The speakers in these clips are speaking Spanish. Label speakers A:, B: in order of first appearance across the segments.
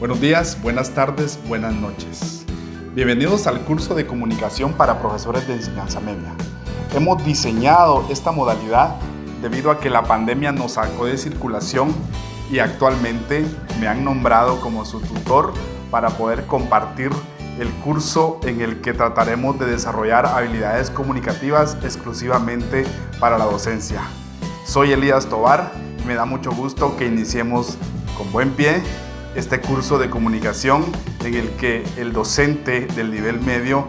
A: Buenos días, buenas tardes, buenas noches. Bienvenidos al curso de comunicación para profesores de enseñanza media. Hemos diseñado esta modalidad debido a que la pandemia nos sacó de circulación y actualmente me han nombrado como su tutor para poder compartir el curso en el que trataremos de desarrollar habilidades comunicativas exclusivamente para la docencia. Soy Elías Tobar me da mucho gusto que iniciemos con buen pie este curso de comunicación en el que el docente del nivel medio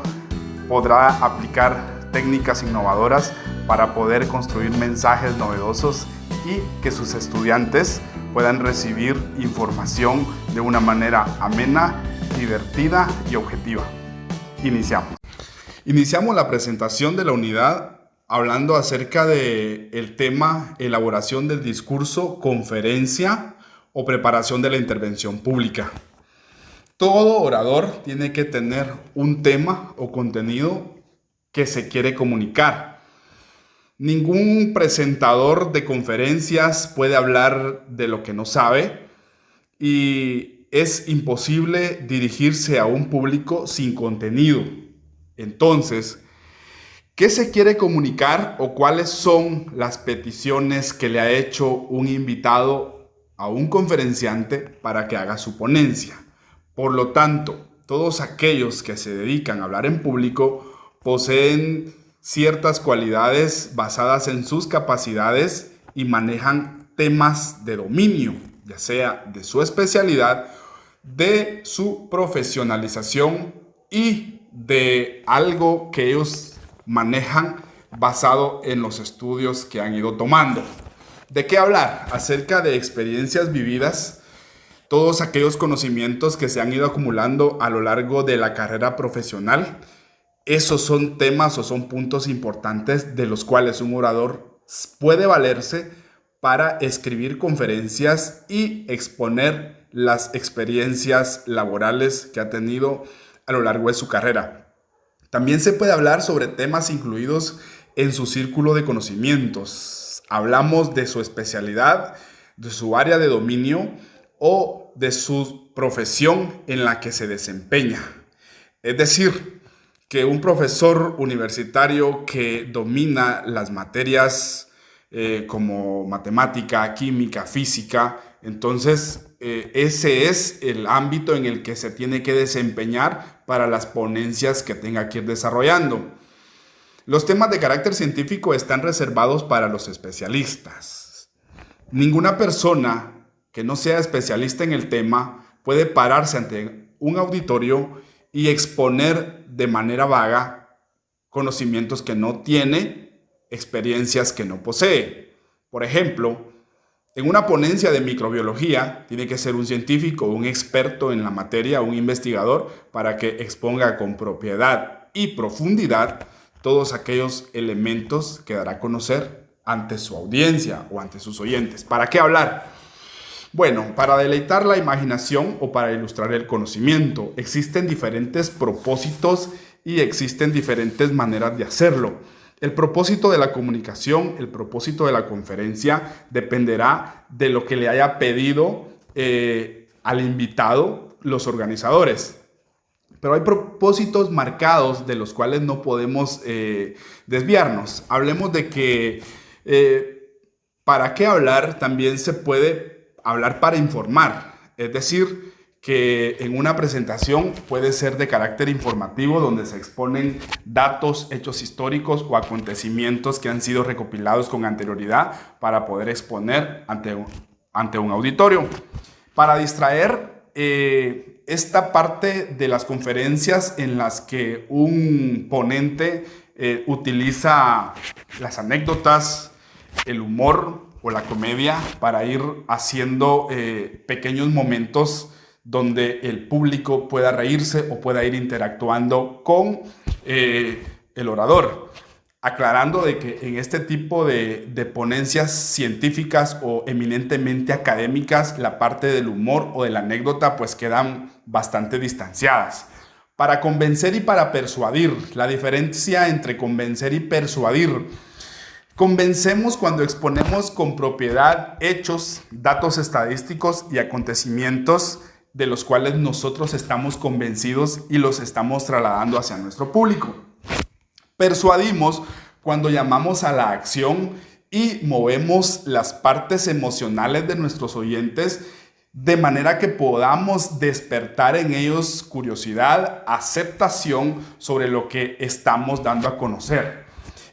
A: podrá aplicar técnicas innovadoras para poder construir mensajes novedosos y que sus estudiantes puedan recibir información de una manera amena, divertida y objetiva. Iniciamos. Iniciamos la presentación de la unidad hablando acerca del el tema elaboración del discurso, conferencia o preparación de la intervención pública. Todo orador tiene que tener un tema o contenido que se quiere comunicar. Ningún presentador de conferencias puede hablar de lo que no sabe y es imposible dirigirse a un público sin contenido. Entonces, ¿qué se quiere comunicar o cuáles son las peticiones que le ha hecho un invitado a un conferenciante para que haga su ponencia. Por lo tanto, todos aquellos que se dedican a hablar en público poseen ciertas cualidades basadas en sus capacidades y manejan temas de dominio, ya sea de su especialidad, de su profesionalización y de algo que ellos manejan basado en los estudios que han ido tomando. ¿De qué hablar? Acerca de experiencias vividas, todos aquellos conocimientos que se han ido acumulando a lo largo de la carrera profesional. Esos son temas o son puntos importantes de los cuales un orador puede valerse para escribir conferencias y exponer las experiencias laborales que ha tenido a lo largo de su carrera. También se puede hablar sobre temas incluidos en su círculo de conocimientos, hablamos de su especialidad, de su área de dominio o de su profesión en la que se desempeña. Es decir, que un profesor universitario que domina las materias eh, como matemática, química, física, entonces eh, ese es el ámbito en el que se tiene que desempeñar para las ponencias que tenga que ir desarrollando. Los temas de carácter científico están reservados para los especialistas. Ninguna persona que no sea especialista en el tema puede pararse ante un auditorio y exponer de manera vaga conocimientos que no tiene, experiencias que no posee. Por ejemplo, en una ponencia de microbiología tiene que ser un científico, un experto en la materia, un investigador, para que exponga con propiedad y profundidad todos aquellos elementos que dará a conocer ante su audiencia o ante sus oyentes. ¿Para qué hablar? Bueno, para deleitar la imaginación o para ilustrar el conocimiento. Existen diferentes propósitos y existen diferentes maneras de hacerlo. El propósito de la comunicación, el propósito de la conferencia dependerá de lo que le haya pedido eh, al invitado los organizadores. Pero hay propósitos marcados de los cuales no podemos eh, desviarnos. Hablemos de que eh, para qué hablar también se puede hablar para informar. Es decir, que en una presentación puede ser de carácter informativo donde se exponen datos, hechos históricos o acontecimientos que han sido recopilados con anterioridad para poder exponer ante un, ante un auditorio. Para distraer, eh, esta parte de las conferencias en las que un ponente eh, utiliza las anécdotas, el humor o la comedia para ir haciendo eh, pequeños momentos donde el público pueda reírse o pueda ir interactuando con eh, el orador aclarando de que en este tipo de, ponencias científicas o eminentemente académicas, la parte del humor o de la anécdota pues quedan bastante distanciadas. Para convencer y para persuadir, la diferencia entre convencer y persuadir. Convencemos cuando exponemos con propiedad hechos, datos estadísticos y acontecimientos de los cuales nosotros estamos convencidos y los estamos trasladando hacia nuestro público. Persuadimos cuando llamamos a la acción y movemos las partes emocionales de nuestros oyentes de manera que podamos despertar en ellos curiosidad, aceptación sobre lo que estamos dando a conocer.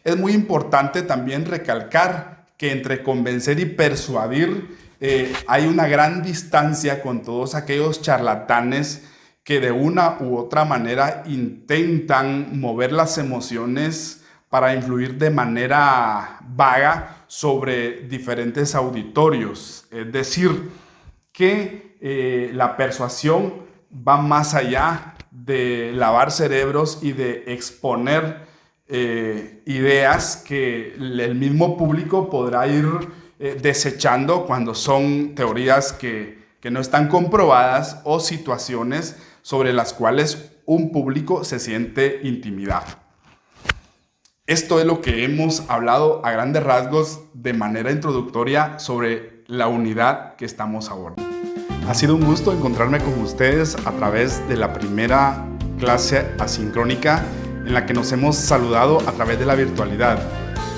A: Es muy importante también recalcar que entre convencer y persuadir eh, hay una gran distancia con todos aquellos charlatanes que de una u otra manera intentan mover las emociones para influir de manera vaga sobre diferentes auditorios. Es decir, que eh, la persuasión va más allá de lavar cerebros y de exponer eh, ideas que el mismo público podrá ir eh, desechando cuando son teorías que, que no están comprobadas o situaciones sobre las cuales un público se siente intimidado. Esto es lo que hemos hablado a grandes rasgos de manera introductoria sobre la unidad que estamos abordando. Ha sido un gusto encontrarme con ustedes a través de la primera clase asincrónica en la que nos hemos saludado a través de la virtualidad,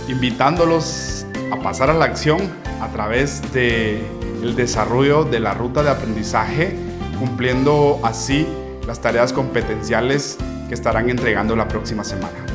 A: invitándolos a pasar a la acción a través del el desarrollo de la ruta de aprendizaje, cumpliendo así las tareas competenciales que estarán entregando la próxima semana.